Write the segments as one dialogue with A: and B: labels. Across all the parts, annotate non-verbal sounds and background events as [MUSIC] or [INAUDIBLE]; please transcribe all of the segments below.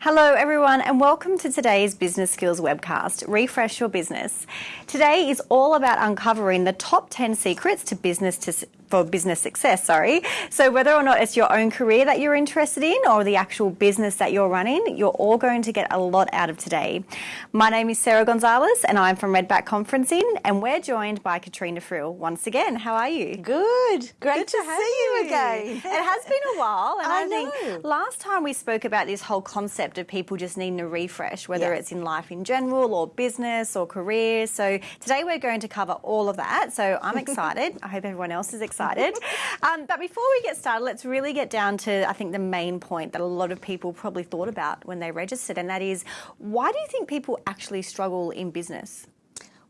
A: Hello, everyone, and welcome to today's Business Skills webcast, Refresh Your Business. Today is all about uncovering the top 10 secrets to business to for business success, sorry. So whether or not it's your own career that you're interested in or the actual business that you're running, you're all going to get a lot out of today. My name is Sarah Gonzalez and I'm from Redback Conferencing and we're joined by Katrina Frill once again. How are you?
B: Good. Great
A: Good
B: to,
A: to
B: see you again. [LAUGHS]
A: It has been a while, and I,
B: I
A: think
B: know.
A: last time we spoke about this whole concept of people just needing a refresh, whether
B: Yeah.
A: it's in life in general or business or career. So today we're going to cover all of that. So I'm [LAUGHS] excited. I hope everyone else is excited. [LAUGHS] um, but before we get started, let's really get down to I think the main point that a lot of people probably thought about when they registered, and that is why do you think people actually struggle in business?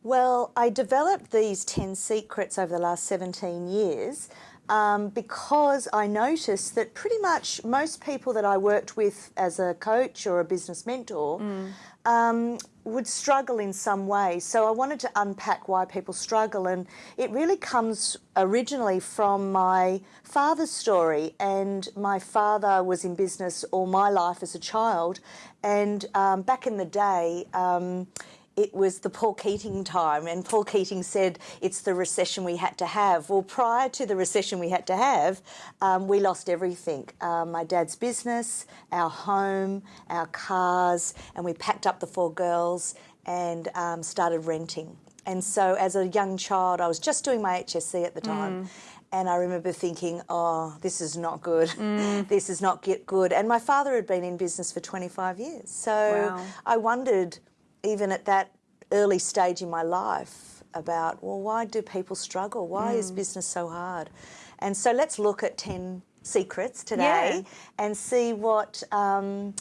B: Well, I developed these 10 secrets over the last 17 years um, because I noticed that pretty much most people that I worked with as a coach or a business mentor um, would struggle in some way. So I wanted to unpack why people struggle, and it really comes originally from my father's story. And my father was in business all my life as a child, and um, back in the day. Um, it was the Paul Keating time, and Paul Keating said it's the recession we had to have. Well, prior to the recession we had to have, um, we lost everything um, my dad's business, our home, our cars, and we packed up the four girls and um, started renting. And so, as a young child, I was just doing my HSC at the time. And I remember thinking, oh, this is not good. [LAUGHS] This is not get good. And my father had been in business for 25 years. So
A: Wow.
B: I wondered, even at that early stage in my life, about, well, why do people struggle? Why is business so hard? And so let's look at 10 secrets today and see what. Um,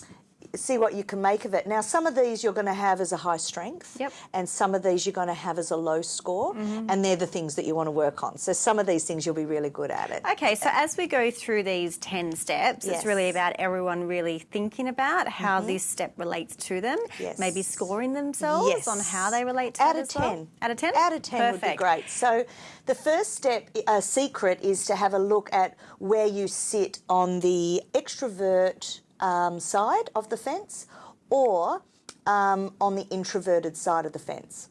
B: See what you can make of it. Now, some of these you're going to have as a high strength,
A: Yep.
B: and some of these you're going to have as a low score, mm-hmm. and they're the things that you want to work on. So, some of these things you'll be really good at it.
A: Okay, so as we go through these 10 steps, it's really about everyone really thinking about how mm-hmm. this step relates to them,
B: Yes.
A: maybe scoring themselves
B: Yes.
A: on how they relate to
B: out
A: it
B: of
A: as well.
B: 10
A: Out of 10?
B: out of 10 would be great so the first step a secret is to have a look at where you sit on the extrovert um, side of the fence or um, on the introverted side of the fence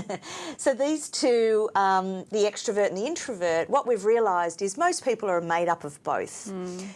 B: [LAUGHS] so these two, um, the extrovert and the introvert, what we've realised is most people are made up of both.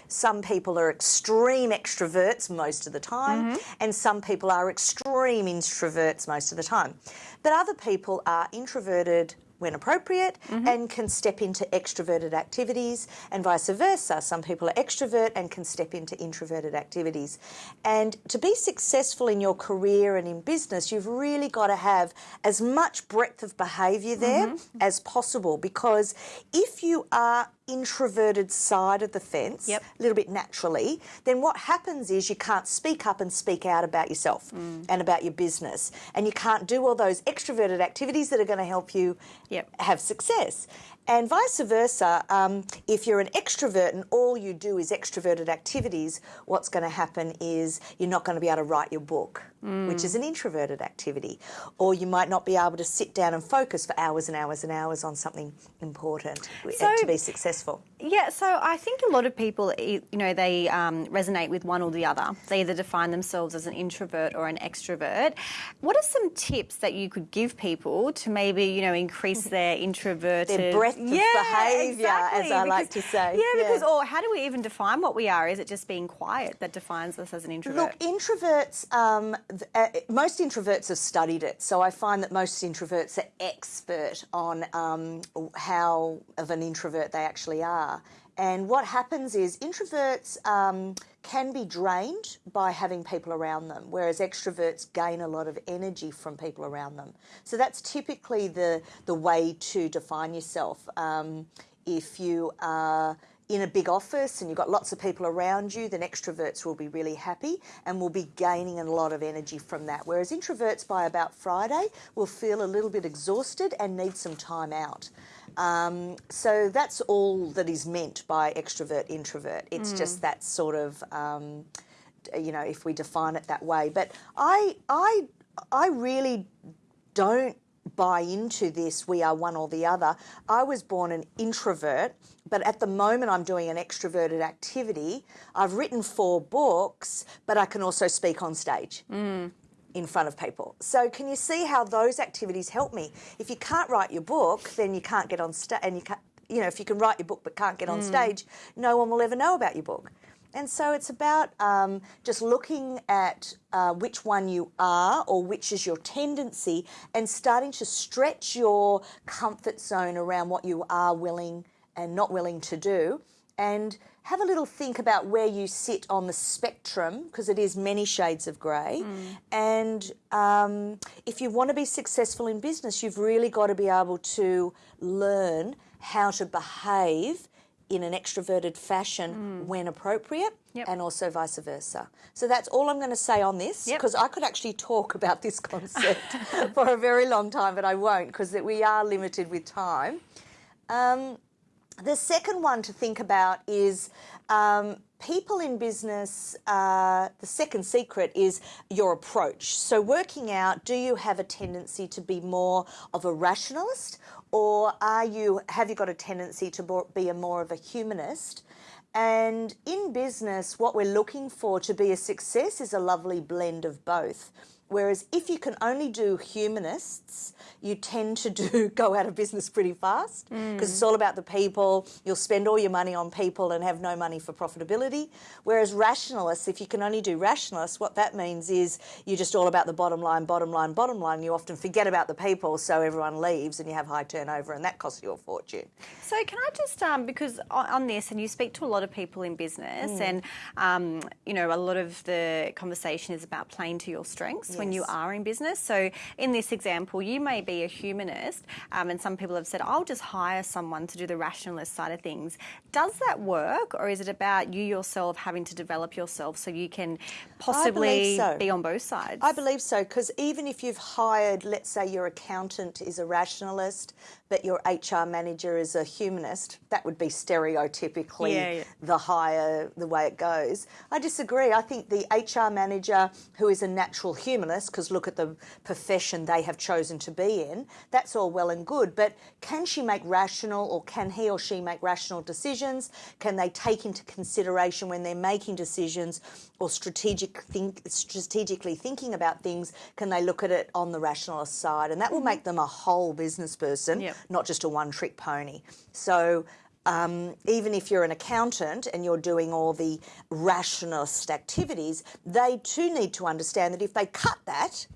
B: Some people are extreme extroverts most of the time, and some people are extreme introverts most of the time. But other people are introverted when appropriate mm-hmm. and can step into extroverted activities and vice versa. Some people are extrovert and can step into introverted activities. And to be successful in your career and in business, you've really got to have as much breadth of behaviour there mm-hmm. as possible because if you are introverted side of the fence
A: Yep.
B: a little bit naturally, then what happens is you can't speak up and speak out about yourself and about your business. And you can't do all those extroverted activities that are going to help you
A: Yep.
B: have success. And vice versa, um, if you're an extrovert and all you do is extroverted activities, what's going to happen is you're not going to be able to write your book, which is an introverted activity. Or you might not be able to sit down and focus for hours and hours and hours on something important uh,
A: So-
B: to be successful.
A: Yeah, so I think a lot of people, you know, they um, resonate with one or the other. They either define themselves as an introvert or an extrovert. What are some tips that you could give people to maybe, you know, increase [LAUGHS] their introverted
B: Their breadth of behaviour, as I like to say.
A: Yeah, because or how do we even define what we are? Is it just being quiet that defines us as an introvert?
B: Look, introverts, um, uh, most introverts have studied it. So I find that most introverts are expert on um, how of an introvert they actually are. And what happens is introverts um, can be drained by having people around them, whereas extroverts gain a lot of energy from people around them. So that's typically the, the way to define yourself. Um, if you are in a big office and you've got lots of people around you, then extroverts will be really happy and will be gaining a lot of energy from that. Whereas introverts by about Friday will feel a little bit exhausted and need some time out. Um, so that's all that is meant by extrovert introvert. It's just that sort of um, you know if we define it that way. But I I I really don't buy into this, we are one or the other. I was born an introvert, but at the moment I'm doing an extroverted activity. I've written four books, but I can also speak on stage. Mm. In front of people. So, can you see how those activities help me? If you can't write your book, then you can't get on stage, and you can't, you know, if you can write your book but can't get on mm. stage, no one will ever know about your book. And so it's about um, just looking at uh, which one you are or which is your tendency and starting to stretch your comfort zone around what you are willing and not willing to do. And have a little think about where you sit on the spectrum because it is many shades of grey. And um, if you want to be successful in business, you've really got to be able to learn how to behave in an extroverted fashion when appropriate
A: Yep.
B: and also vice versa. So that's all I'm going to say on this
A: Yep.
B: because I could actually talk about this [LAUGHS] concept for a very long time, but I won't because we are limited with time. Um, the second one to think about is um, people in business. Uh, the second secret is your approach. So, working out do you have a tendency to be more of a rationalist, or are you have you got a tendency to be a more of a humanist? And in business, what we're looking for to be a success is a lovely blend of both. Whereas if you can only do humanists, you tend to do [LAUGHS] go out of business pretty fast because it's all about the people. You'll spend all your money on people and have no money for profitability. Whereas rationalists, if you can only do rationalists, what that means is you're just all about the bottom line, bottom line, bottom line. You often forget about the people, so everyone leaves and you have high turnover, and that costs you a fortune.
A: So can I just um, because on, on this, and you speak to a lot of people in business,
B: Mm.
A: and um, you know a lot of the conversation is about playing to your strengths when you are in business. So in this example, you may be a humanist, um, and some people have said, "I'll just hire someone to do the rationalist side of things." Does that work, or is it about you yourself having to develop yourself so you can possibly
B: so.
A: be on both sides?
B: I believe so because even if you've hired, let's say your accountant is a rationalist, but your HR manager is a humanist, that would be stereotypically
A: Yeah, yeah.
B: the higher the way it goes. I disagree. I think the HR manager who is a natural humanist, because look at the profession they have chosen to be in, that's all well and good. But can she make rational or can he or she make rational decisions? Can they take into consideration when they're making decisions or strategic think, strategically thinking about things? Can they look at it on the rationalist side? And that will mm-hmm. make them a whole business person,
A: Yep.
B: not just a one trick pony. So um, even if you're an accountant and you're doing all the rationalist activities, they too need to understand that if they cut that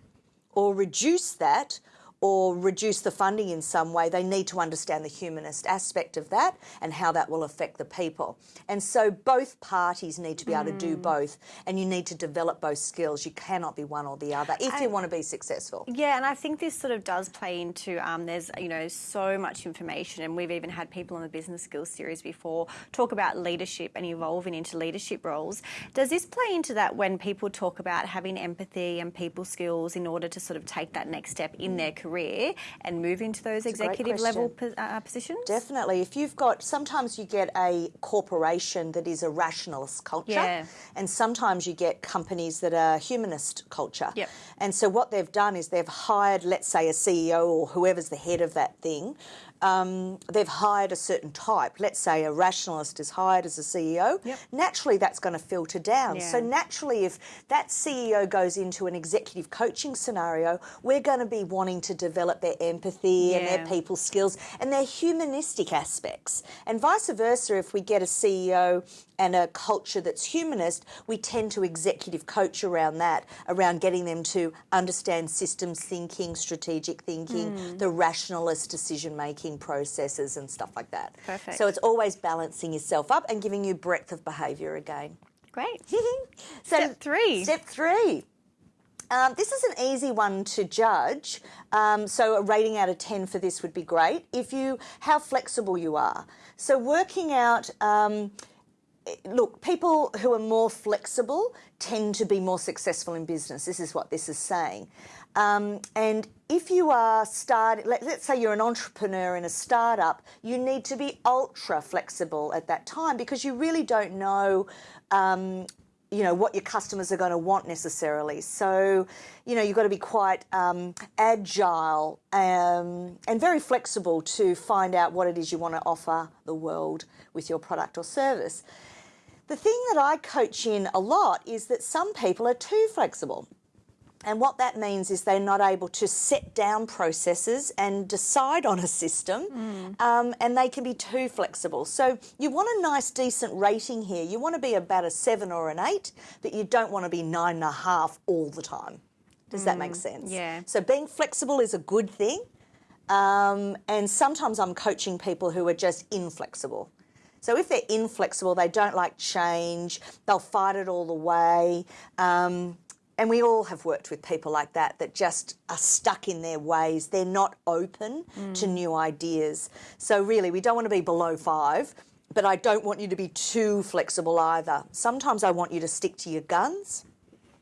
B: or reduce that or reduce the funding in some way, they need to understand the humanist aspect of that and how that will affect the people. And so both parties need to be able to do both, and you need to develop both skills. You cannot be one or the other if you want to be successful.
A: Yeah, and I think this sort of does play into um, there's you know so much information, and we've even had people on the business skills series before talk about leadership and evolving into leadership roles. Does this play into that when people talk about having empathy and people skills in order to sort of take that next step in their career and move into those
B: great
A: executive level po- uh, positions?
B: Definitely. If you've got, sometimes you get a corporation that is a rationalist culture,
A: Yeah.
B: and sometimes you get companies that are humanist culture.
A: Yep.
B: And so what they've done is they've hired, let's say, a CEO or whoever's the head of that thing. Um, they've hired a certain type. Let's say a rationalist is hired as a CEO.
A: Yep.
B: Naturally, that's going to filter down. So naturally, if that CEO goes into an executive coaching scenario, we're going to be wanting to develop their empathy and their people skills and their humanistic aspects. And vice versa, if we get a CEO and a culture that's humanist, we tend to executive coach around that, around getting them to understand systems thinking, strategic thinking,
A: Hmm.
B: the rationalist decision making processes, and stuff like that.
A: Perfect.
B: So it's always balancing yourself up and giving you breadth of behaviour again.
A: Great. [LAUGHS]
B: So
A: Step three.
B: Step three. Um, this is an easy one to judge. Um, so a rating out of 10 for this would be great. If you, how flexible you are. So working out, um, look, people who are more flexible tend to be more successful in business. This is what this is saying. Um, and if you are starting, let, let's say you're an entrepreneur in a startup, you need to be ultra flexible at that time because you really don't know um, you know what your customers are going to want necessarily. So, you know, you've got to be quite um, agile um, and very flexible to find out what it is you want to offer the world with your product or service. The thing that I coach in a lot is that some people are too flexible. And what that means is they're not able to set down processes and decide on a system, mm. um, and they can be too flexible. So you want a nice, decent rating here. You want to be about a seven or an eight, but you don't want to be nine and a half all the time. Does mm. that make mm, sense?
A: Yeah.
B: So being flexible is a good thing. Um, and sometimes I'm coaching people who are just inflexible. So if they're inflexible, they don't like change, they'll fight it all the way. Um, and we all have worked with people like that that just are stuck in their ways. They're not open mm. to new ideas. So, really, we don't want to be below five, but I don't want you to be too flexible either. Sometimes I want you to stick to your guns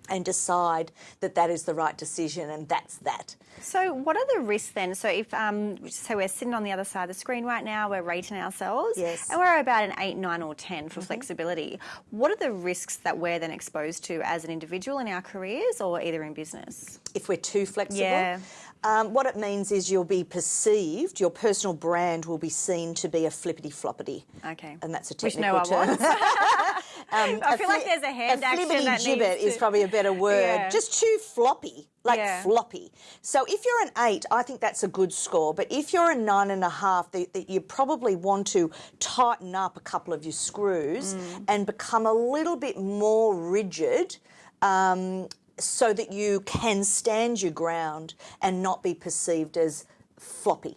B: and decide that that is the right decision and that's that.
A: So, what are the risks then? So, if um, so, we're sitting on the other side of the screen right now, we're rating ourselves,
B: yes,
A: and we're about an eight, nine, or ten for mm-hmm. flexibility. What are the risks that we're then exposed to as an individual in our careers, or either in business?
B: If we're too flexible,
A: yeah.
B: Um, what it means is you'll be perceived, your personal brand will be seen to be a flippity floppity.
A: Okay.
B: And that's a technical
A: Which no
B: term. [LAUGHS]
A: um, I feel like there's a hand
B: a
A: action that
B: gibbet
A: to...
B: is probably a better word.
A: Yeah.
B: Just too floppy, like
A: yeah.
B: floppy. So if you're an eight, I think that's a good score. But if you're a nine and a half, the, you probably want to tighten up a couple of your screws mm. and become a little bit more rigid. Um, so that you can stand your ground and not be perceived as floppy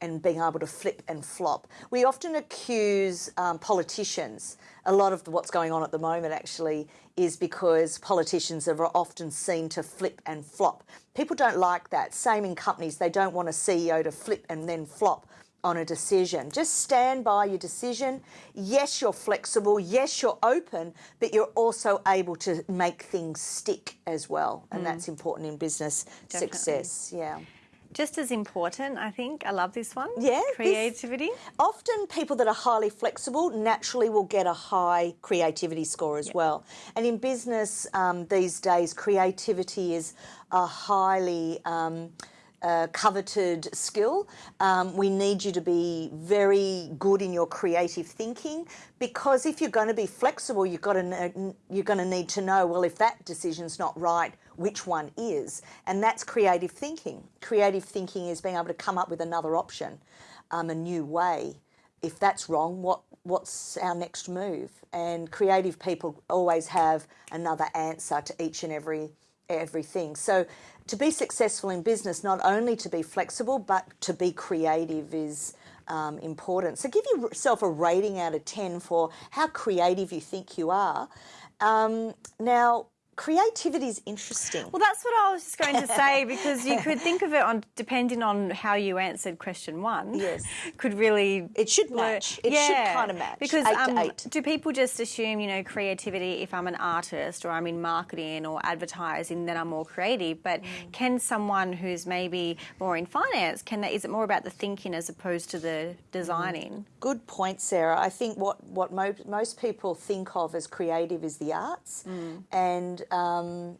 B: and being able to flip and flop. We often accuse um, politicians. A lot of what's going on at the moment actually is because politicians are often seen to flip and flop. People don't like that. Same in companies, they don't want a CEO to flip and then flop on a decision. Just stand by your decision. Yes, you're flexible. Yes, you're open, but you're also able to make things stick as well. And mm. that's important in business Definitely. success. Yeah.
A: Just as important, I think. I love this one.
B: Yeah.
A: Creativity.
B: This, often people that are highly flexible naturally will get a high creativity score as yep. well. And in business um, these days, creativity is a highly um, uh, coveted skill. Um, we need you to be very good in your creative thinking because if you're going to be flexible, you've got to you're going to need to know well if that decision's not right, which one is, and that's creative thinking. Creative thinking is being able to come up with another option, um, a new way. If that's wrong, what what's our next move? And creative people always have another answer to each and every everything. So to be successful in business, not only to be flexible, but to be creative is um, important. So give yourself a rating out of 10 for how creative you think you are. Um, now, creativity is interesting.
A: Well, that's what I was just going to say [LAUGHS] because you could think of it on depending on how you answered question one.
B: Yes,
A: could really
B: it should match. It
A: yeah,
B: should kind of match
A: because
B: eight
A: um,
B: to eight.
A: do people just assume you know creativity? If I'm an artist or I'm in marketing or advertising, then I'm more creative. But mm. can someone who's maybe more in finance can that is it more about the thinking as opposed to the designing? Mm.
B: Good point, Sarah. I think what what mo- most people think of as creative is the arts
A: mm.
B: and um,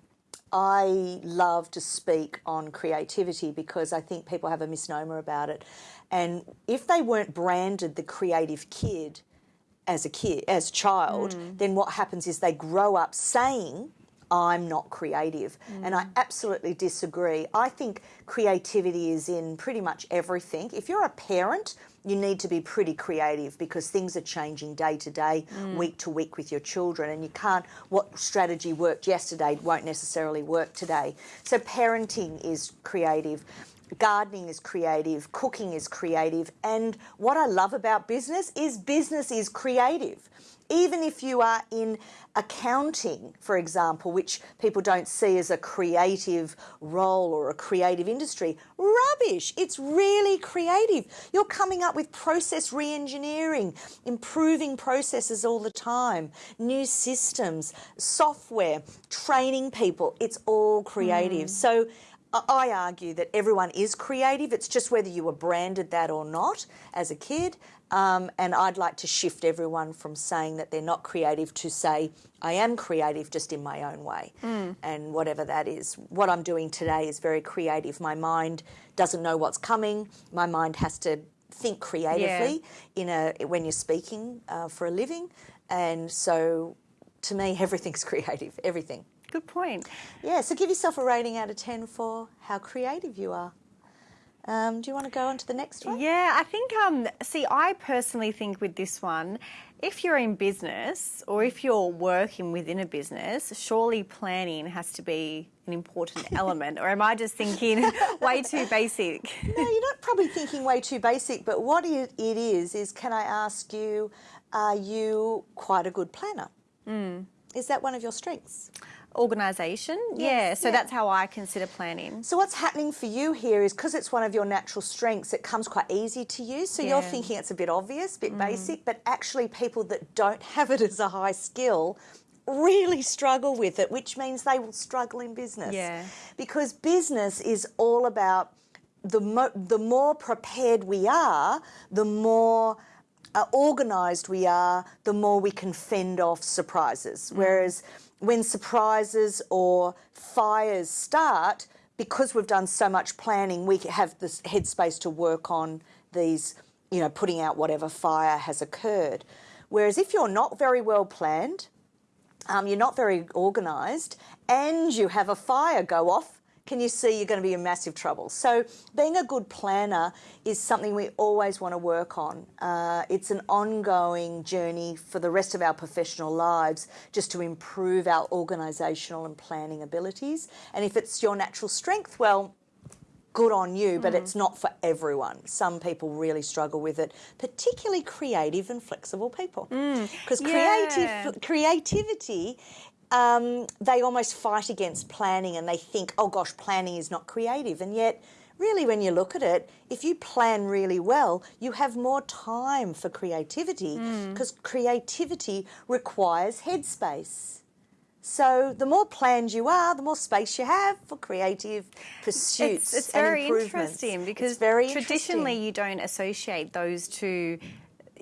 B: I love to speak on creativity because I think people have a misnomer about it. And if they weren't branded the creative kid as a kid, as a child, mm. then what happens is they grow up saying, I'm not creative. Mm. And I absolutely disagree. I think creativity is in pretty much everything. If you're a parent, you need to be pretty creative because things are changing day to day, mm. week to week with your children, and you can't, what strategy worked yesterday won't necessarily work today. So, parenting is creative. Gardening is creative, cooking is creative, and what I love about business is business is creative even if you are in accounting, for example, which people don't see as a creative role or a creative industry, rubbish. It's really creative. You're coming up with process re engineering, improving processes all the time, new systems, software, training people. It's all creative. Mm. So, I argue that everyone is creative. It's just whether you were branded that or not as a kid. Um, and I'd like to shift everyone from saying that they're not creative to say, I am creative just in my own way. And whatever that is. What I'm doing today is very creative. My mind doesn't know what's coming, my mind has to think creatively yeah. in a when you're speaking uh, for a living and so to me [LAUGHS] everything's creative everything
A: Good point.
B: yeah so give yourself a rating out of 10 for how creative you are um, do you want to go on to the next one
A: Yeah, I think, um, see, I personally think with this one, if you're in business or if you're working within a business, surely planning has to be an important [LAUGHS] element. Or am I just thinking [LAUGHS] way too basic?
B: no you're not probably thinking way too basic but what it it is is can i ask you are you quite a good planner is that one of your strengths
A: Organisation? yeah, so
B: yeah.
A: that's how I consider planning.
B: So what's happening for you here is because it's one of your natural strengths, it comes quite easy to you. So you're thinking it's a bit obvious, a bit basic, but actually people that don't have it as a high skill really struggle with it, which means they will struggle in business.
A: Yeah.
B: Because business is all about the mo- the more prepared we are, the more uh, organised we are, the more we can fend off surprises. Whereas when surprises or fires start, because we've done so much planning, we have this headspace to work on these, you know, putting out whatever fire has occurred. Whereas if you're not very well planned, um, you're not very organised, and you have a fire go off, can you see you're going to be in massive trouble? So, being a good planner is something we always want to work on. Uh, it's an ongoing journey for the rest of our professional lives just to improve our organisational and planning abilities. And if it's your natural strength, well, good on you, but it's not for everyone. Some people really struggle with it, particularly creative and flexible people. Because
A: Yeah.
B: creative creativity, um, they almost fight against planning and they think, oh gosh, planning is not creative. And yet, really, when you look at it, if you plan really well, you have more time for creativity because creativity requires headspace. So the more planned you are, the more space you have for creative pursuits.
A: It's, it's very interesting because
B: It's very
A: traditionally
B: interesting.
A: you don't associate those two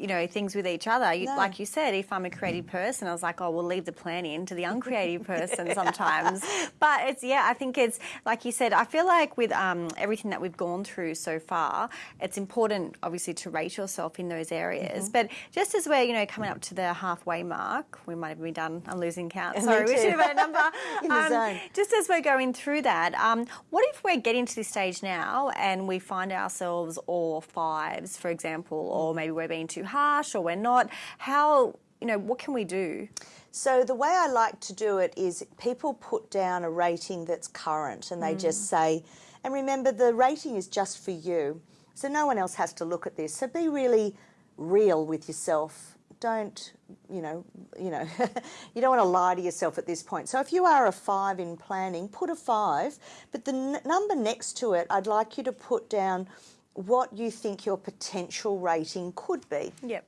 A: you know things with each other. You,
B: No.
A: like you said if i'm a creative person i was like oh we'll leave the planning to the uncreative [LAUGHS] person sometimes. But it's yeah i think it's like you said i feel like with um, everything that we've gone through so far it's important obviously to rate yourself in those areas.
B: Mm-hmm.
A: but just as we're you know coming up to the halfway mark we might have been done. I'm losing count. [LAUGHS] Sorry we should have had a number. [LAUGHS] Um, just as we're going through that, um, what if we're getting to this stage now and we find ourselves all fives, for example, or maybe we're being too harsh or we're not? How, you know, what can we do?
B: So the way I like to do it is people put down a rating that's current and they just mm. say, and remember the rating is just for you. So no one else has to look at this. So be really real with yourself. Don't, you know, you know, [LAUGHS] you don't want to lie to yourself at this point. So if you are a 5 in planning, put a 5, but the number next to it, I'd like you to put down what you think your potential rating could be.
A: Yep.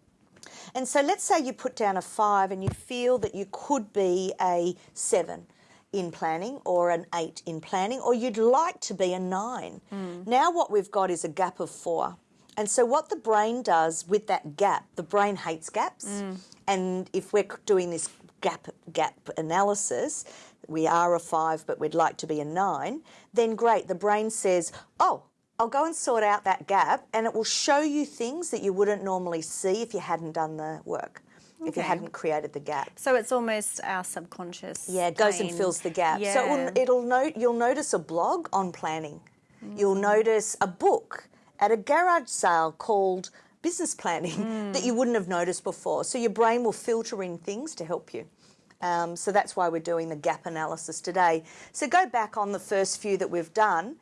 B: And so let's say you put down a five and you feel that you could be a seven in planning or an eight in planning, or you'd like to be a nine. Hmm. Now, what we've got is a gap of four. And so, what the brain does with that gap, the brain hates gaps. Hmm. And if we're doing this gap gap analysis, we are a five, but we'd like to be a nine, then great. The brain says, oh, I'll go and sort out that gap, and it will show you things that you wouldn't normally see if you hadn't done the work, if you hadn't created the gap.
A: So it's almost our subconscious.
B: Yeah, it goes and fills the gap. So it will, it'll note. You'll notice a blog on planning. You'll
A: Mm.
B: notice a book at a garage sale called Business Planning [LAUGHS]
A: Mm.
B: that you wouldn't have noticed before. So your brain will filter in things to help you. Um, so that's why we're doing the gap analysis today. So go back on the first few that we've done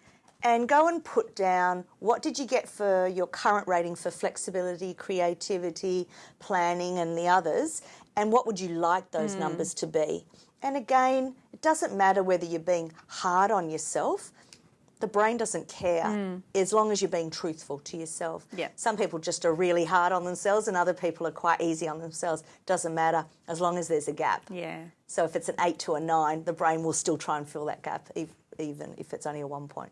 B: and go and put down what did you get for your current rating for flexibility, creativity, planning, and the others, and what would you like those
A: Hmm.
B: numbers to be? And again, it doesn't matter whether you're being hard on yourself. The brain doesn't care as long as you're being truthful to yourself.
A: Yeah.
B: Some people just are really hard on themselves, and other people are quite easy on themselves. Doesn't matter as long as there's a gap.
A: Yeah.
B: So if it's an eight to a nine, the brain will still try and fill that gap, even if it's only a one point.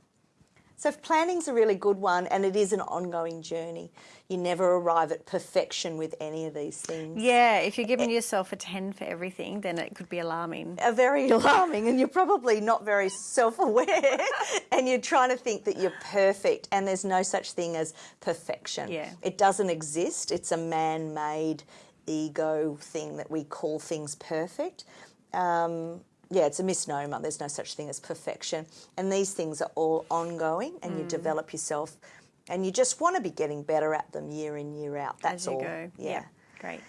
B: So if planning's a really good one, and it is an ongoing journey. You never arrive at perfection with any of these things.
A: Yeah, if you're giving yourself a 10 for everything, then it could be alarming.
B: Are very [LAUGHS] alarming, and you're probably not very self-aware, [LAUGHS] and you're trying to think that you're perfect, and there's no such thing as perfection.
A: Yeah.
B: It doesn't exist. It's a man-made ego thing that we call things perfect. Um, yeah, it's a misnomer. There's no such thing as perfection. And these things are all ongoing, and
A: Mm.
B: you develop yourself, and you just want to be getting better at them year in, year out. That's all.
A: go.
B: Yeah.
A: Great.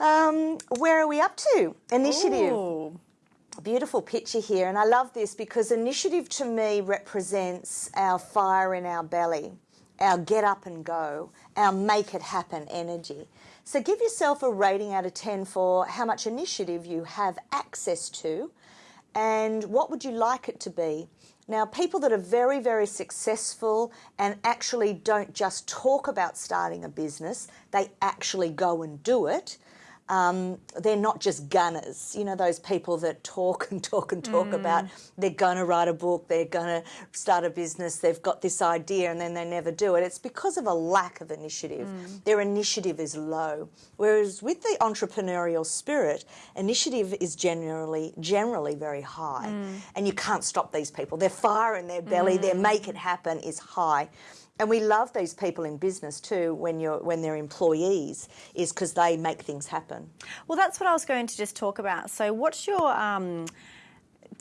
B: Um, where are we up to? Initiative.
A: Ooh.
B: Beautiful picture here, and I love this because initiative to me represents our fire in our belly, our get up and go, our make it happen energy. So give yourself a rating out of 10 for how much initiative you have access to and what would you like it to be. Now, people that are very, very successful and actually don't just talk about starting a business, they actually go and do it um, they're not just gunners. You know, those people that talk and talk and talk mm. about they're going to write a book, they're going to start a business, they've got this idea and then they never do it. It's because of a lack of initiative. Mm. Their initiative is low. Whereas with the entrepreneurial spirit, initiative is generally generally very high. Mm. And you can't stop these people. Their fire in their belly, their make it happen is high. And we love these people in business too when you're when they're employees, is because they make things happen.
A: Well, that's what I was going to just talk about. So, what's your um,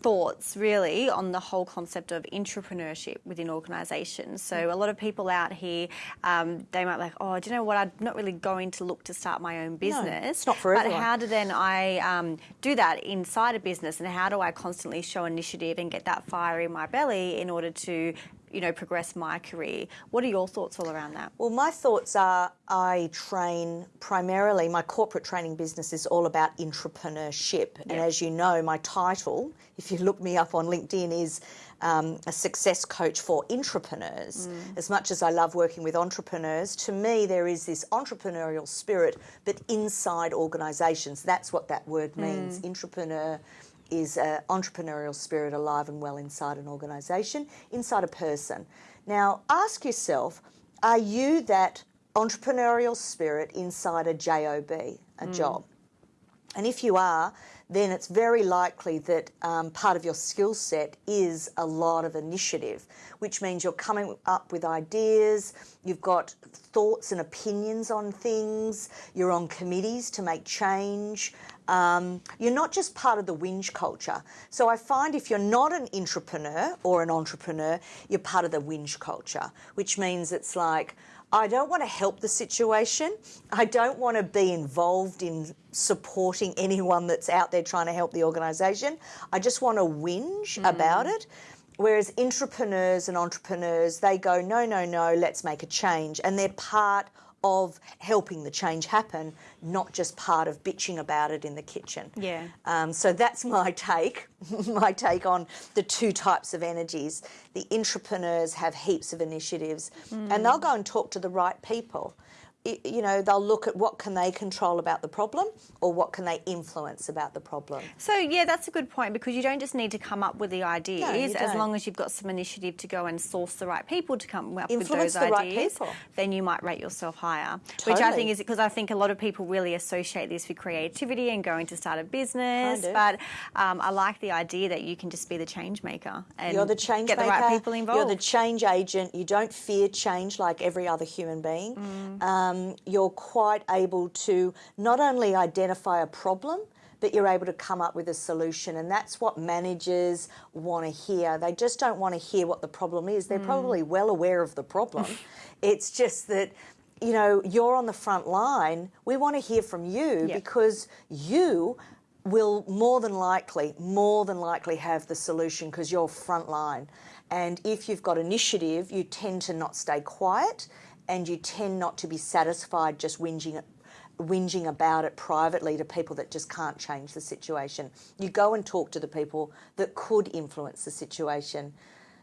A: thoughts really on the whole concept of intrapreneurship within organisations? So, a lot of people out here, um, they might be like, oh, do you know what? I'm not really going to look to start my own business.
B: it's not for
A: But
B: everyone.
A: how do then I um, do that inside a business, and how do I constantly show initiative and get that fire in my belly in order to you know, progress my career. What are your thoughts all around that?
B: Well, my thoughts are I train primarily, my corporate training business is all about entrepreneurship. And as you know, my title, if you look me up on LinkedIn, is um, a success coach for entrepreneurs. As much as I love working with entrepreneurs, to me, there is this intrapreneurial spirit, but inside organisations. That's what that word means. Intrapreneur is an intrapreneurial spirit alive and well inside an organisation, inside a person. Now, ask yourself are you that intrapreneurial spirit inside a job, a job? And if you are, then it's very likely that um, part of your skill set is a lot of initiative, which means you're coming up with ideas, you've got thoughts and opinions on things, you're on committees to make change. Um, you're not just part of the whinge culture. So I find if you're not an entrepreneur or an intrapreneur, you're part of the whinge culture, which means it's like, I don't want to help the situation. I don't want to be involved in supporting [LAUGHS] anyone that's out there trying to help the organisation. I just want to whinge about it. Whereas entrepreneurs and intrapreneurs, they go, no, no, no, let's make a change. And they're part of helping the change happen, not just part of bitching about it in the kitchen.
A: Yeah.
B: Um, so that's my take, [LAUGHS] my take on the two types of energies. The entrepreneurs have heaps of initiatives, and they'll go and talk to the right people. You know, they'll look at what can they control about the problem, or what can they influence about the problem.
A: So yeah, that's a good point because you don't just need to come up with the ideas.
B: you
A: as long as you've got some initiative to go and source the right people to come up
B: Influence
A: with those
B: the right
A: ideas,
B: people.
A: then you might rate yourself higher. Which I think is because I think a lot of people really associate this with creativity and going to start a business.
B: Kind of.
A: But um, I like the idea that you can just be the change maker and
B: You're the change
A: get
B: maker.
A: the right people involved.
B: You're the change agent. You don't fear change like every other human being. Um, Um, you're quite able to not only identify a problem, but you're able to come up with a solution. And that's what managers want to hear. They just don't want to hear what the problem is. They're hmm. probably well aware of the problem. [LAUGHS] it's just that. You know, you're on the front line. We want to hear from you
A: Yeah.
B: because you will more than likely, more than likely have the solution because you're front line. And if you've got initiative, you tend to not stay quiet and you tend not to be satisfied just whinging whinging about it privately to people that just can't change the situation. You go and talk to the people that could influence the situation.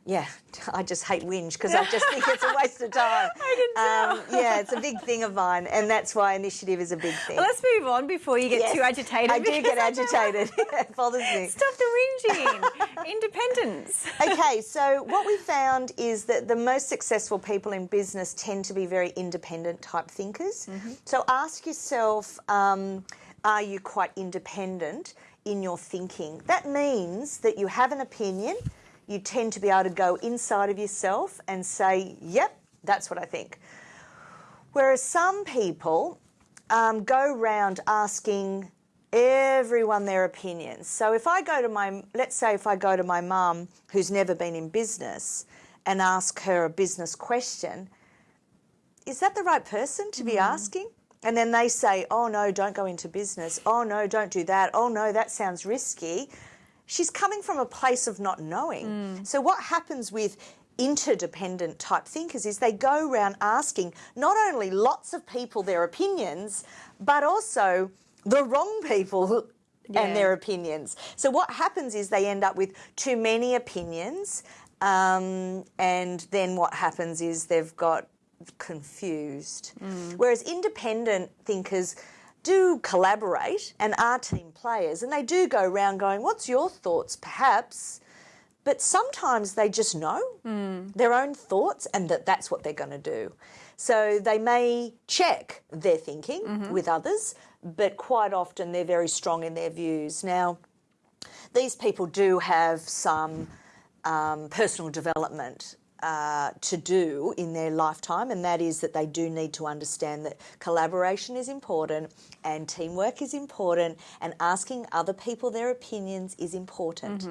B: Yeah, [LAUGHS] I just hate whinge because I just think it's a waste of time. [LAUGHS]
A: I can
B: Um, yeah, it's a big thing of mine, and that's why initiative is a big thing.
A: Well, let's move on before you get
B: Yes,
A: too agitated.
B: I do get [LAUGHS] agitated. it bothers me.
A: Stop the whinging. Independence.
B: okay, so what we found is that the most successful people in business tend to be very independent type thinkers. So ask yourself um, are you quite independent in your thinking? That means that you have an opinion, you tend to be able to go inside of yourself and say, yep, that's what I think. Whereas some people um, go round asking everyone their opinions. So if I go to my, let's say if I go to my mum who's never been in business and ask her a business question, is that the right person to be asking? And then they say, oh no, don't go into business. Oh no, don't do that. Oh no, that sounds risky. She's coming from a place of not knowing. So what happens with interdependent type thinkers is they go around asking not only lots of people their opinions, but also the wrong people
A: Yeah. [LAUGHS]
B: and their opinions. So what happens is they end up with too many opinions, um, and then what happens is they've got confused. Whereas independent thinkers do collaborate and are team players, and they do go around going, "What's your thoughts?" Perhaps. But sometimes they just know their own thoughts and that that's what they're going to do. So they may check their thinking with others, but quite often they're very strong in their views. Now, these people do have some um, personal development uh, to do in their lifetime, and that is that they do need to understand that collaboration is important and teamwork is important, and asking other people their opinions is important.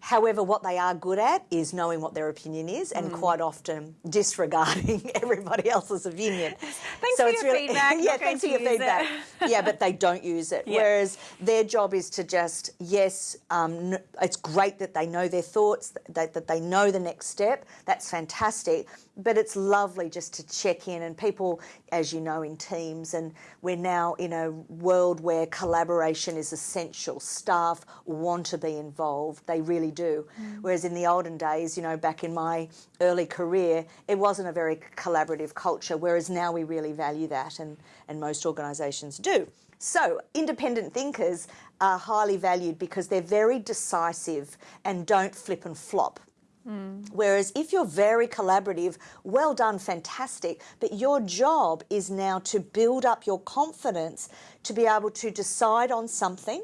B: However, what they are good at is knowing what their opinion is and quite often [LAUGHS] disregarding [LAUGHS] everybody else's opinion. [LAUGHS]
A: Thanks for your feedback,
B: yeah, thanks for your
A: to use it.
B: feedback. yeah, but they don't use it. Whereas their job is to just, yes, um, it's great that they know their thoughts, that, that they know the next step. That's fantastic. But it's lovely just to check in. And people, as you know, in teams, and we're now in a world where collaboration is essential. Staff want to be involved, they really do. Mm. Whereas in the olden days, you know, back in my early career, it wasn't a very collaborative culture. Whereas now we really value that, and, and most organisations do. So, independent thinkers are highly valued because they're very decisive and don't flip and flop. Mm. Whereas if you're very collaborative, well done, fantastic, but your job is now to build up your confidence to be able to decide on something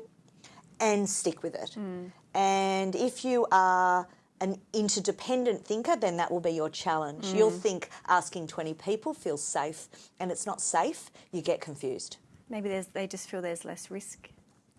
B: and stick with it. Mm. And if you are an interdependent thinker, then that will be your challenge. You'll mm. think asking 20 people feels safe, and it's not safe, you get confused.
A: Maybe there's, they just feel there's less risk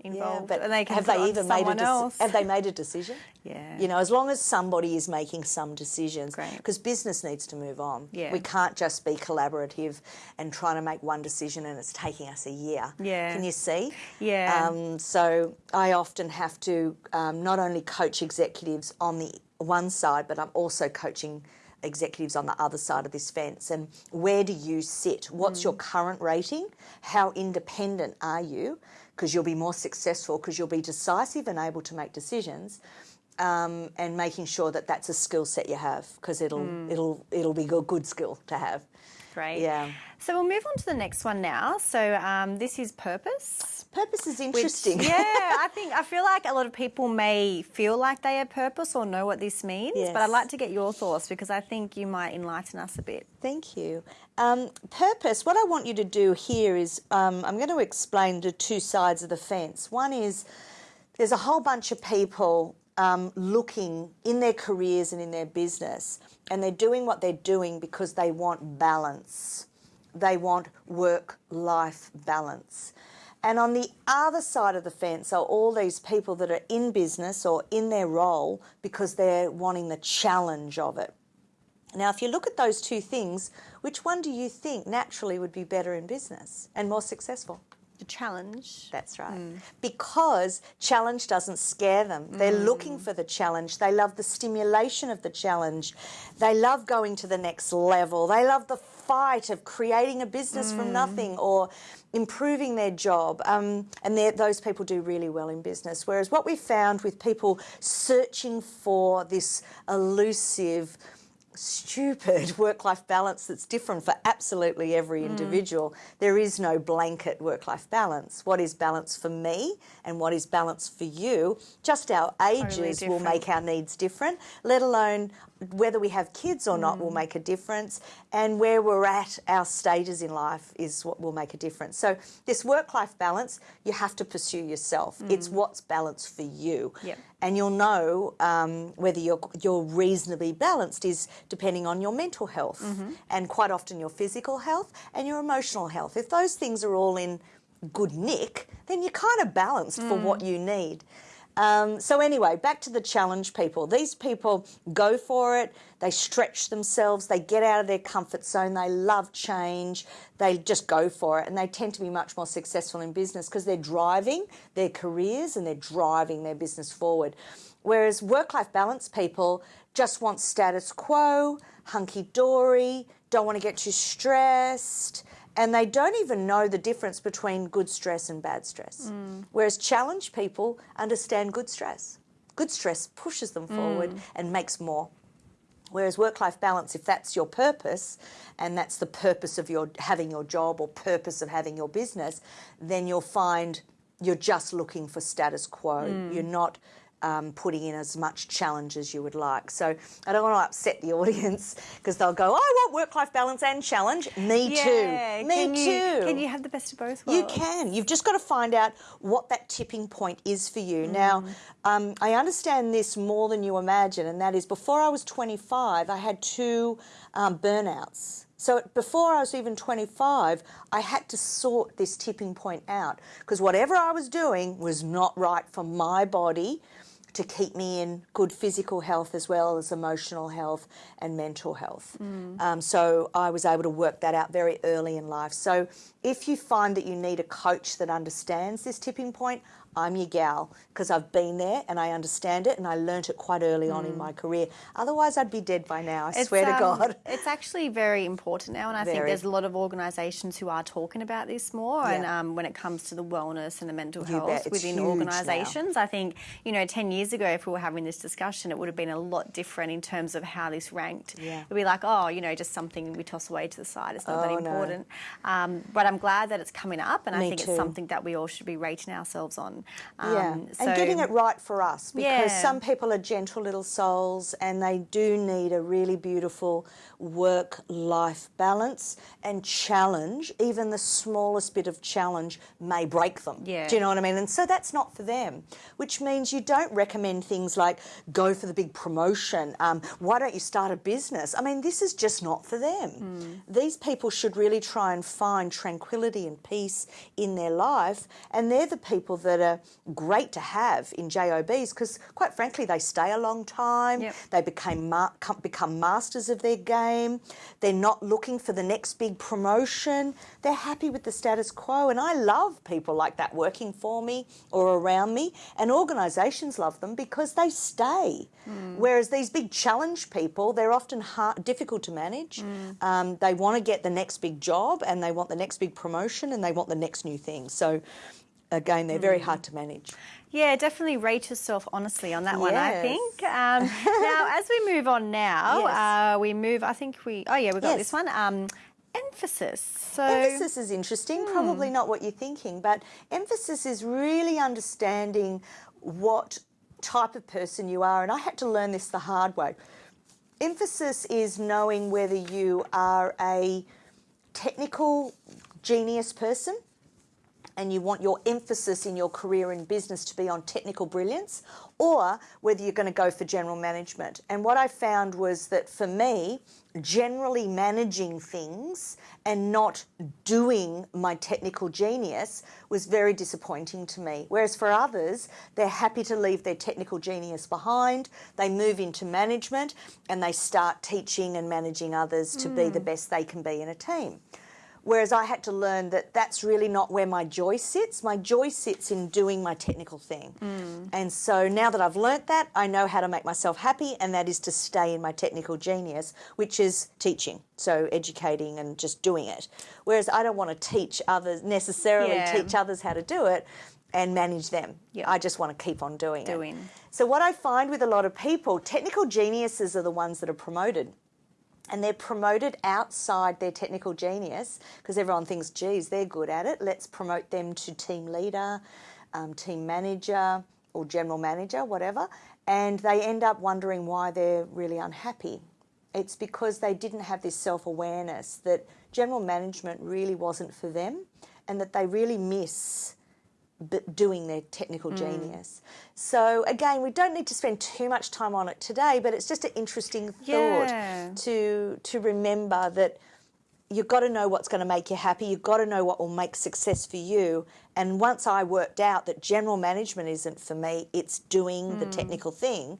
A: involved.
B: but
A: and they can
B: have they even made a
A: else.
B: have they made a decision? [LAUGHS]
A: Yeah.
B: You know, as long as somebody is making some decisions, because business needs to move on.
A: Yeah.
B: We can't just be collaborative and trying to make one decision and it's taking us a year.
A: Yeah.
B: Can you see?
A: Yeah.
B: Um, so I often have to um, not only coach executives on the one side, but I'm also coaching executives on the other side of this fence and where do you sit what's your current rating how independent are you because you'll be more successful because you'll be decisive and able to make decisions um, and making sure that that's a skill set you have because it'll it'll it'll be a good skill to have
A: Great.
B: Yeah.
A: So we'll move on to the next one now. So um, this is purpose.
B: purpose is
A: which-
B: interesting
A: yeah, [LAUGHS] I think I feel like a lot of people may feel like they have purpose or know what this means, but I'd like to get your thoughts because I think you might enlighten us a bit.
B: Thank you. Um, purpose, what I want you to do here is um, I'm going to explain the two sides of the fence. One is there's a whole bunch of people um, looking in their careers and in their business, and they're doing what they're doing because they want balance. They want work life balance. And on the other side of the fence are all these people that are in business or in their role because they're wanting the challenge of it. Now, if you look at those two things, which one do you think naturally would be better in business and more successful?
A: The challenge.
B: That's right. Mm. Because challenge doesn't scare them. They're mm. looking for the challenge. They love the stimulation of the challenge. They love going to the next level. They love the fight of creating a business from mm. nothing or improving their job. Um, and those people do really well in business. Whereas what we found with people searching for this elusive, stupid [LAUGHS] work life balance that's different for absolutely every mm. individual. There is no blanket work life balance. What is balance for me and what is balance for you? Just our ages will make our needs different, let alone whether we have kids or not will mm. make a difference, and where we're at, our stages in life is what will make a difference. So, this work life balance, you have to pursue yourself. Mm. It's what's balanced for you.
A: Yep.
B: And you'll know um, whether you're, you're reasonably balanced is depending on your mental health mm-hmm. and quite often your physical health and your emotional health. If those things are all in good nick, then you're kind of balanced for what mm. you need. Um, so anyway, back to the challenge people. These people go for it. They stretch themselves. They get out of their comfort zone. They love change. They just go for it, and they tend to be much more successful in business because they're driving their careers and they're driving their business forward. Whereas work-life balance people just want status quo, hunky dory, don't want to get too stressed and they don't even know the difference between good stress and bad stress. Mm. Whereas challenge people understand good stress. Good stress pushes them forward mm. and makes more. Whereas work-life balance, if that's your purpose, and that's the purpose of your having your job or purpose of having your business, then you'll find you're just looking for status quo. Mm. You're not um, putting in as much challenge as you would like. So I don't want to upset the [LAUGHS] audience because they'll go, "I want work-life balance and challenge." Me
A: Yeah,
B: too. Me
A: can
B: too.
A: You, can you have the best of both worlds?
B: You can. You've just got to find out what that tipping point is for you. Now, um, I understand this more than you imagine, and that is before I was 25, I had two um, burnouts. So before I was even 25, I had to sort this tipping point out because whatever I was doing was not right for my body to keep me in good physical health as well as emotional health and mental health. Um, so I was able to work that out very early in life. So if you find that you need a coach that understands this tipping point, I'm your gal because I've been there and I understand it and I learnt it quite early on in my career. Otherwise, I'd be dead by now. I swear to
A: um,
B: God. [LAUGHS]
A: It's actually very important now, and I think there's a lot of organisations who are talking about this more. And um, when it comes to the wellness and the mental
B: You
A: health within organisations, I think you know, ten years ago, if we were having this discussion, it would have been a lot different in terms of how this ranked.
B: Yeah.
A: It'd be like, oh, you know, just something we toss away to the side. It's not that
B: Oh, no.
A: important. Um, but I'm glad that it's coming up, and I think
B: too.
A: it's something that we all should be rating ourselves on.
B: Yeah,
A: Um,
B: and getting it right for us because
A: Yeah.
B: some people are gentle little souls and they do need a really beautiful work life balance and challenge. Even the smallest bit of challenge may break them.
A: Yeah.
B: Do you know what I mean? And so that's not for them, which means you don't recommend things like go for the big promotion. Um, why don't you start a business? I mean, this is just not for them. These people should really try and find tranquility and peace in their life, and they're the people that are great to have in JOBs because, quite frankly, they stay a long time.
A: Yep.
B: They became ma- become masters of their game. They're not looking for the next big promotion. They're happy with the status quo, and I love people like that working for me or around me. And organisations love them because they stay. Whereas these big challenge people, they're often hard, difficult to manage. Um, they want to get the next big job, and they want the next big promotion, and they want the next new thing. So. Again, they're very hard to manage.
A: Yeah, definitely rate yourself honestly on that one, I think. Um, [LAUGHS] now, as we move on now,
B: Yes.
A: uh, we move, I think we, oh yeah, we've got
B: Yes.
A: this one. Um, emphasis. So,
B: Emphasis is interesting, probably not what you're thinking, but emphasis is really understanding what type of person you are. And I had to learn this the hard way. Emphasis is knowing whether you are a technical genius person and you want your emphasis in your career in business to be on technical brilliance, or whether you're going to go for general management. And what I found was that for me, generally managing things and not doing my technical genius was very disappointing to me. Whereas for others, they're happy to leave their technical genius behind, they move into management, and they start teaching and managing others to be mm. the best they can be in a team. Whereas I had to learn that that's really not where my joy sits. My joy sits in doing my technical thing. Mm. And so now that I've learnt that, I know how to make myself happy, and that is to stay in my technical genius, which is teaching. So educating and just doing it. Whereas I don't want to teach others, necessarily
A: Yeah.
B: teach others how to do it and manage them.
A: Yep.
B: I just want to keep on doing,
A: Doing.
B: it. So what I find with a lot of people, technical geniuses are the ones that are promoted and they're promoted outside their technical genius because everyone thinks, geez, they're good at it. Let's promote them to team leader, um, team manager, or general manager, whatever. And they end up wondering why they're really unhappy. It's because they didn't have this self awareness that general management really wasn't for them and that they really miss doing their technical mm. genius. So again, we don't need to spend too much time on it today, but it's just an interesting thought
A: Yeah.
B: to to remember that you've got to know what's going to make you happy. You've got to know what will make success for you. And once I worked out that general management isn't for me, it's doing the mm. technical thing.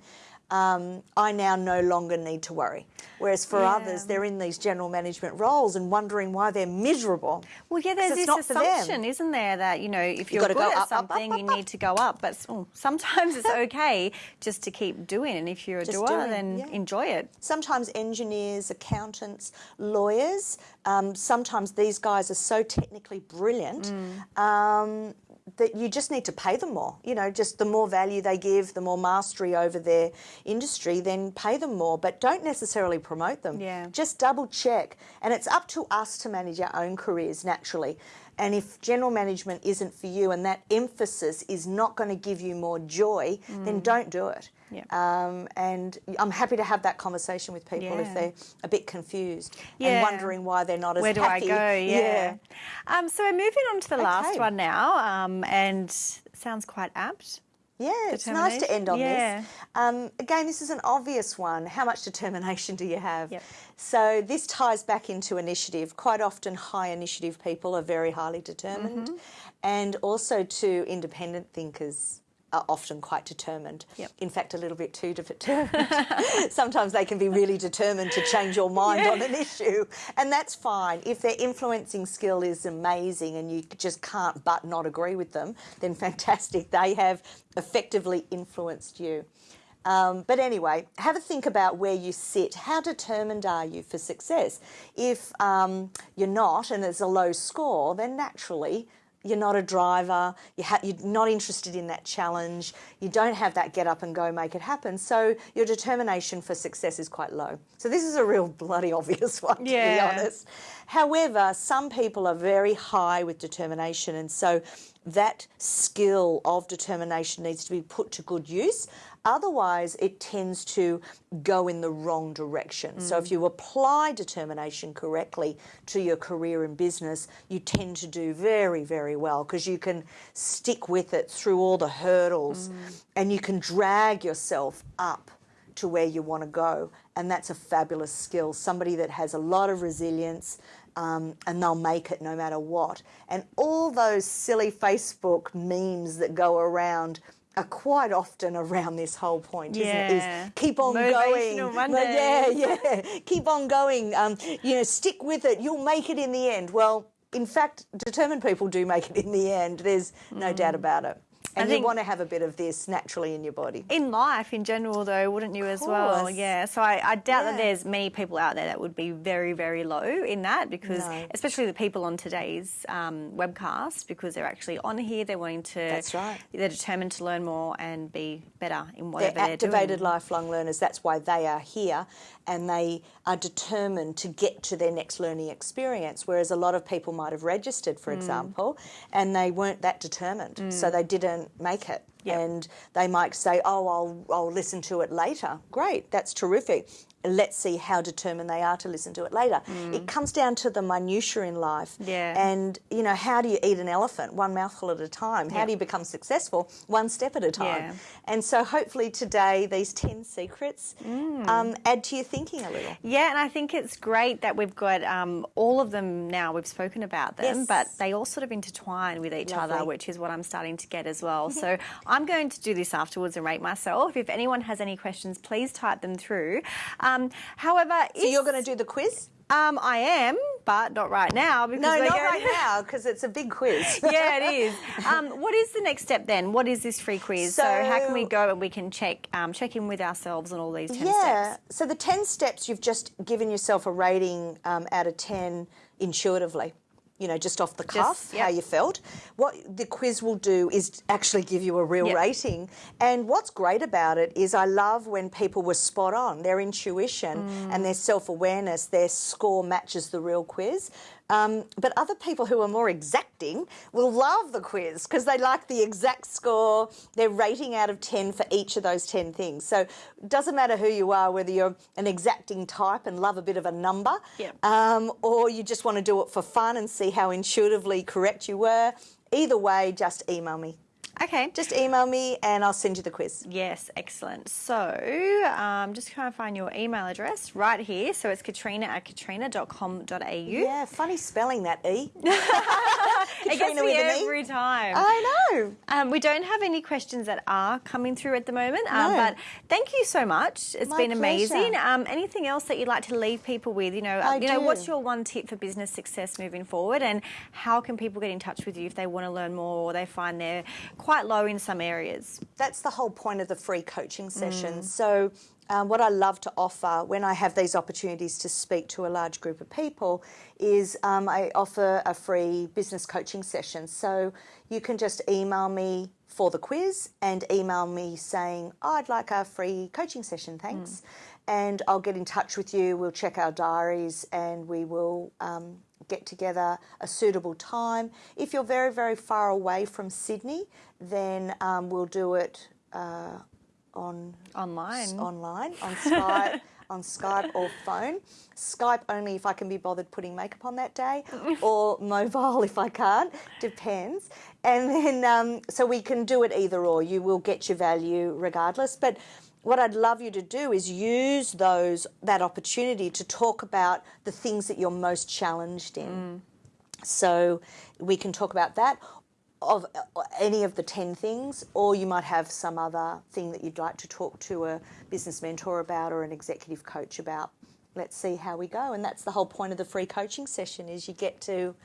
B: Um, I now no longer need to worry. Whereas for
A: Yeah.
B: others, they're in these general management roles and wondering why they're miserable.
A: Well, yeah, there's this assumption, isn't there, that you know if you're good
B: go
A: at
B: up, up, up,
A: something,
B: up,
A: you need to go up. But oh, sometimes it's [LAUGHS] okay just to keep doing. And if you're a
B: Just
A: doer,
B: doing,
A: then
B: yeah.
A: enjoy it.
B: sometimes engineers, accountants, lawyers. Um, sometimes these guys are so technically brilliant um, that you just need to pay them more. You know, just the more value they give, the more mastery over their industry, then pay them more. But don't necessarily promote them.
A: Yeah.
B: Just double check. And it's up to us to manage our own careers naturally. And if general management isn't for you and that emphasis is not going to give you more joy, then don't do it.
A: Yeah.
B: Um, and I'm happy to have that conversation with people
A: Yeah.
B: if they're a bit confused
A: Yeah.
B: and wondering why they're not as
A: Where do
B: happy.
A: I go? [LAUGHS] Yeah. Um, so we're moving on to the last one now, um, and sounds quite apt.
B: Yeah, it's nice to end on
A: Yeah.
B: this. Um, again, this is an obvious one. How much determination do you have?
A: Yep.
B: So this ties back into initiative. Quite often, high initiative people are very highly determined,
A: Mm-hmm.
B: and also to independent thinkers are often quite determined.
A: Yep.
B: In fact, a little bit too determined. [LAUGHS] Sometimes they can be really determined to change your mind on an issue, and that's fine. If their influencing skill is amazing and you just can't but not agree with them, then [LAUGHS] fantastic. They have effectively influenced you. Um, but anyway, have a think about where you sit. How determined are you for success? If um, you're not and it's a low score, then naturally you're not a driver, you you're not interested in that challenge, you don't have that get up and go make it happen, so your determination for success is quite low. So this is a real bloody obvious [LAUGHS] one, to
A: Yeah.
B: be honest. However, some people are very high with determination, and so that skill of determination needs to be put to good use. Otherwise, it tends to go in the wrong direction. So, if you apply determination correctly to your career in business, you tend to do very, very well because you can stick with it through all the hurdles and you can drag yourself up to where you want to go. And that's a fabulous skill. Somebody that has a lot of resilience um, and they'll make it no matter what. And all those silly Facebook memes that go around are quite often around this whole point, isn't it?
A: Yeah.
B: Is keep on going. Yeah, [LAUGHS] yeah. Keep on going. Um, you know, stick with it. You'll make it in the end. Well, in fact, determined people do make it in the end. There's no doubt about it. And you want to have a bit of this naturally in your body.
A: In life, in general, though, wouldn't you as well? Yeah. So I, I doubt that there's many people out there that would be very, very low in that because,
B: No.
A: especially the people on today's um, webcast, because they're actually on here, they're wanting to.
B: That's right.
A: They're determined to learn more and be better in
B: They're
A: whatever they're,
B: activated lifelong learners. That's why they are here and they are determined to get to their next learning experience. Whereas a lot of people might have registered,
A: Mm.
B: for example, and they weren't that determined. So they didn't make it.
A: Yep.
B: And they might say, oh, I'll, I'll listen to it later. Great, that's terrific. Let's see how determined they are to listen to it later. It comes down to the minutiae in life.
A: Mm. Yeah.
B: And, you know, how do you eat an elephant? One mouthful at a time. How
A: Yep.
B: do you become successful? One step at a time.
A: Yeah.
B: And so hopefully today these 10 secrets
A: Mm.
B: um, add to your thinking a little.
A: Yeah, and I think it's great that we've got um, all of them now. We've spoken about them,
B: Yes.
A: but they all sort of intertwine with each other, which is what I'm starting to get as well. [LAUGHS] so I'm going to do this afterwards and rate myself. If anyone has any questions, please type them through. Um, however,
B: So you're going to do the quiz?
A: Um, I am, but not right now because
B: No, not
A: going-
B: right now because it's a big quiz. [LAUGHS]
A: yeah, it is. [LAUGHS] Um, what is the next step then? What is this free quiz? So, how can we go and we can check um, check in with ourselves on all these ten
B: yeah.
A: steps?
B: So the 10 steps, you've just given yourself a rating um, out of 10 intuitively. You know, just off the cuff,
A: yep.
B: how you felt. What the quiz will do is actually give you a real
A: Yep.
B: rating. And what's great about it is I love when people were spot on. Their intuition
A: Mm.
B: and their self awareness, their score matches the real quiz. Um, but other people who are more exacting will love the quiz because they like the exact score, their rating out of 10 for each of those 10 things. So it doesn't matter who you are, whether you're an exacting type and love a bit of a number,
A: Yep.
B: um, or you just want to do it for fun and see how intuitively correct you were. Either way, just email me.
A: Okay.
B: Just email me and I'll send you the quiz.
A: Yes, excellent. So, um, just trying to find your email address right here. So it's katrina at katrina.com.au.
B: Yeah, funny spelling that E. [LAUGHS]
A: it gets
B: Katrina
A: me
B: with an E?
A: every time.
B: I know.
A: Um, we don't have any questions that are coming through at the moment, um,
B: No.
A: but thank you so much. It's
B: My
A: been amazing. Um, anything else that you'd like to leave people with? You know, uh,
B: I
A: you know, what's your one tip for business success moving forward, and how can people get in touch with you if they want to learn more or they find they're quite low in some areas?
B: that's the whole point of the free coaching sessions. So, um, what I love to offer when I have these opportunities to speak to a large group of people is um, I offer a free business coaching session. So, you can just email me for the quiz and email me saying, oh, I'd like a free coaching session, thanks. And I'll get in touch with you. We'll check our diaries and we will um, get together a suitable time. If you're very, very far away from Sydney, then um, we'll do it uh, on
A: Online.
B: online on [LAUGHS] Skype, on Skype or phone. Skype only if I can be bothered putting makeup on that day, [LAUGHS] or mobile if I can't. Depends. And then um, so we can do it either or. You will get your value regardless, but. What I'd love you to do is use those that opportunity to talk about the things that you're most challenged in. So we can talk about that of uh, any of the 10 things, or you might have some other thing that you'd like to talk to a business mentor about or an executive coach about. Let's see how we go. And that's the whole point of the free coaching session is you get to,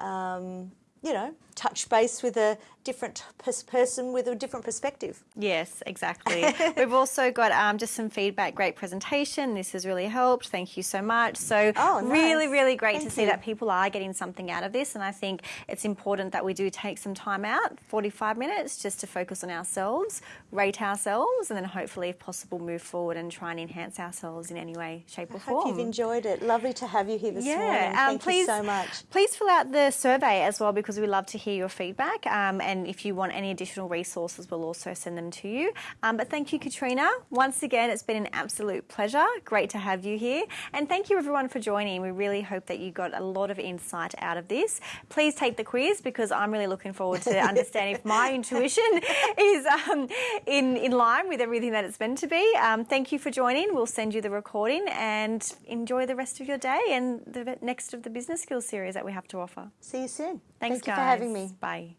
B: um, you know, touch base with a different pers- person with a different perspective.
A: Yes, exactly. [LAUGHS] We've also got um, just some feedback. Great presentation. This has really helped. Thank you so much. So,
B: Oh,
A: really,
B: nice.
A: really great to see
B: you.
A: that people are getting something out of this. And I think it's important that we do take some time out 45 minutes just to focus on ourselves, rate ourselves, and then hopefully, if possible, move forward and try and enhance ourselves in any way, shape, or
B: Hope
A: form.
B: you've enjoyed it. Lovely to have you here this morning.
A: Yeah, um,
B: Thank
A: please,
B: you so much.
A: Please fill out the survey as well because we love to hear your feedback. Um, and if you want any additional resources, we'll also send them to you. Um, but thank you, Katrina. Once again, it's been an absolute pleasure. Great to have you here. And thank you, everyone, for joining. We really hope that you got a lot of insight out of this. Please take the quiz because I'm really looking forward to [LAUGHS] understanding if my intuition [LAUGHS] is um, in, in line with everything that it's meant to be. Um, thank you for joining. We'll send you the recording and enjoy the rest of your day and the next of the business skills series that we have to offer.
B: See you soon.
A: Thanks,
B: Thank you
A: guys.
B: for having me.
A: Bye.